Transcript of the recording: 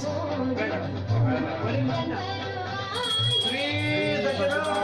Yes. Please,